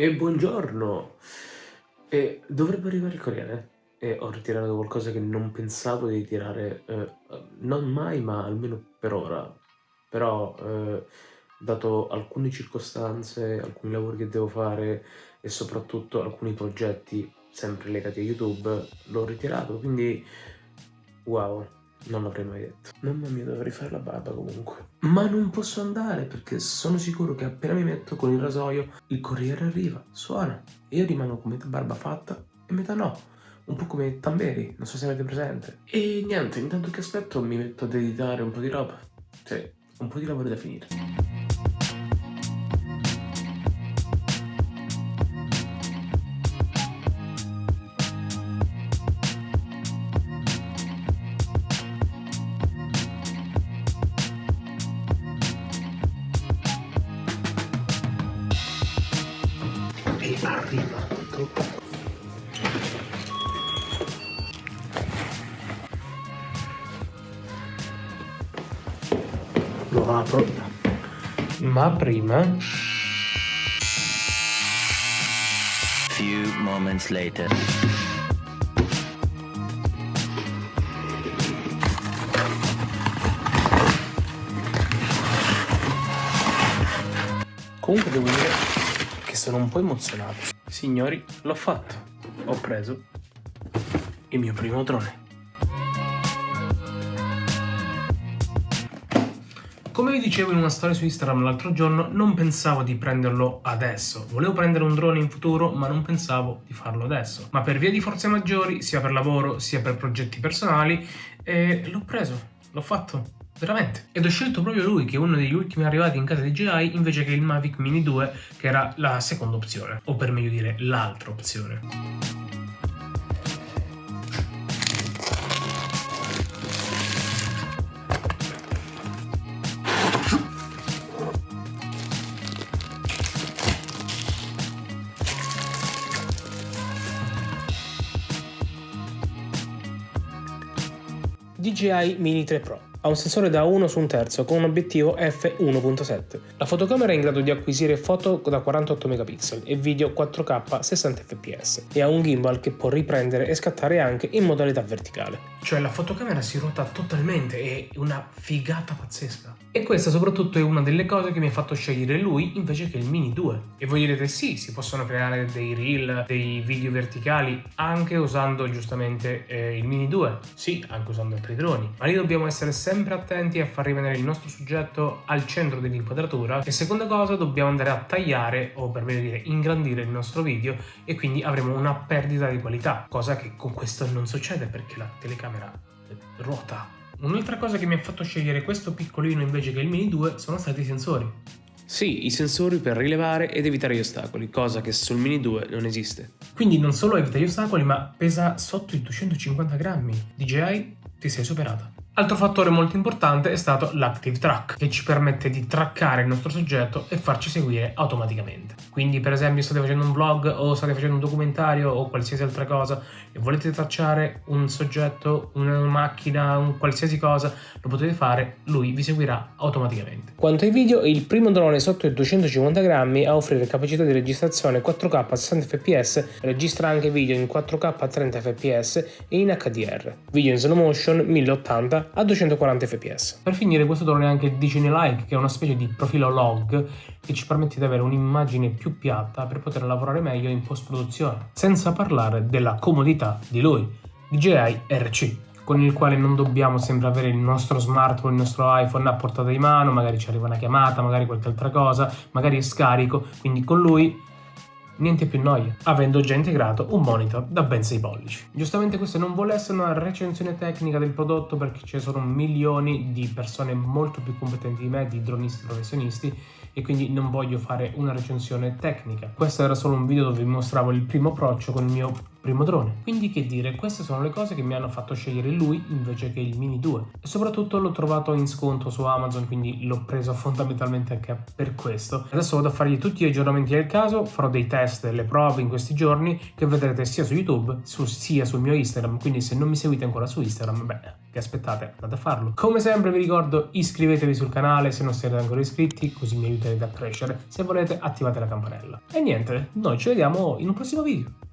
E buongiorno! E dovrebbe arrivare il corriere e ho ritirato qualcosa che non pensavo di tirare, eh, non mai, ma almeno per ora. Però, eh, dato alcune circostanze, alcuni lavori che devo fare e soprattutto alcuni progetti sempre legati a YouTube, l'ho ritirato, quindi wow. Non l'avrei mai detto. Mamma mia, dovrei fare la barba comunque. Ma non posso andare perché sono sicuro che appena mi metto con il rasoio, il corriere arriva, suona. E io rimango con metà barba fatta e metà no. Un po' come Tamberi, non so se avete presente. E niente, intanto che aspetto mi metto ad editare un po' di roba. Sì, un po' di lavoro da finire. Lo apro ma prima few moments later comunque devo dire sono un po' emozionato. Signori, l'ho fatto. Ho preso il mio primo drone. Come vi dicevo in una storia su Instagram l'altro giorno, non pensavo di prenderlo adesso. Volevo prendere un drone in futuro, ma non pensavo di farlo adesso. Ma per via di forze maggiori, sia per lavoro sia per progetti personali, eh, l'ho preso, l'ho fatto. Veramente. Ed ho scelto proprio lui, che è uno degli ultimi arrivati in casa DJI, invece che il Mavic Mini 2, che era la seconda opzione. O per meglio dire, l'altra opzione. DJI Mini 3 Pro ha un sensore da 1 su un terzo con un obiettivo f1.7. La fotocamera è in grado di acquisire foto da 48 megapixel e video 4K 60 fps e ha un gimbal che può riprendere e scattare anche in modalità verticale. Cioè la fotocamera si ruota totalmente, è una figata pazzesca. E questa soprattutto è una delle cose che mi ha fatto scegliere lui invece che il Mini 2. E voi direte sì, si possono creare dei reel, dei video verticali anche usando giustamente eh, il Mini 2. Sì, anche usando altri droni. Ma lì dobbiamo essere sempre attenti a far rimanere il nostro soggetto al centro dell'inquadratura. E seconda cosa, dobbiamo andare a tagliare o per meglio dire ingrandire il nostro video e quindi avremo una perdita di qualità. Cosa che con questo non succede perché la telecamera ruota Un'altra cosa che mi ha fatto scegliere questo piccolino invece che il Mini 2 sono stati i sensori. Sì, i sensori per rilevare ed evitare gli ostacoli, cosa che sul Mini 2 non esiste. Quindi non solo evita gli ostacoli, ma pesa sotto i 250 grammi. DJI, ti sei superata. Altro fattore molto importante è stato l'Active Track, che ci permette di traccare il nostro soggetto e farci seguire automaticamente. Quindi per esempio state facendo un vlog o state facendo un documentario o qualsiasi altra cosa e volete tracciare un soggetto, una macchina, un qualsiasi cosa, lo potete fare, lui vi seguirà automaticamente. Quanto ai video, il primo drone sotto i 250 grammi a offrire capacità di registrazione 4K a 60 fps, registra anche video in 4K a 30 fps e in HDR, video in slow motion 1080 a 240 fps. Per finire questo drone ha anche DCN Like che è una specie di profilo log che ci permette di avere un'immagine più piatta per poter lavorare meglio in post produzione, senza parlare della comodità di lui, DJI RC con il quale non dobbiamo sempre avere il nostro smartphone, il nostro iPhone a portata di mano, magari ci arriva una chiamata, magari qualche altra cosa, magari è scarico, quindi con lui niente più noia, avendo già integrato un monitor da ben 6 pollici. Giustamente questa non vuole essere una recensione tecnica del prodotto perché ci sono milioni di persone molto più competenti di me, di dronisti professionisti, e quindi non voglio fare una recensione tecnica. Questo era solo un video dove vi mostravo il primo approccio con il mio primo drone. Quindi che dire, queste sono le cose che mi hanno fatto scegliere lui invece che il Mini 2 e soprattutto l'ho trovato in sconto su Amazon quindi l'ho preso fondamentalmente anche per questo. Adesso vado a fargli tutti gli aggiornamenti del caso, farò dei test, delle prove in questi giorni che vedrete sia su YouTube su, sia sul mio Instagram, quindi se non mi seguite ancora su Instagram, beh, che aspettate, andate a farlo. Come sempre vi ricordo iscrivetevi sul canale se non siete ancora iscritti, così mi aiuterete a crescere. Se volete attivate la campanella. E niente, noi ci vediamo in un prossimo video.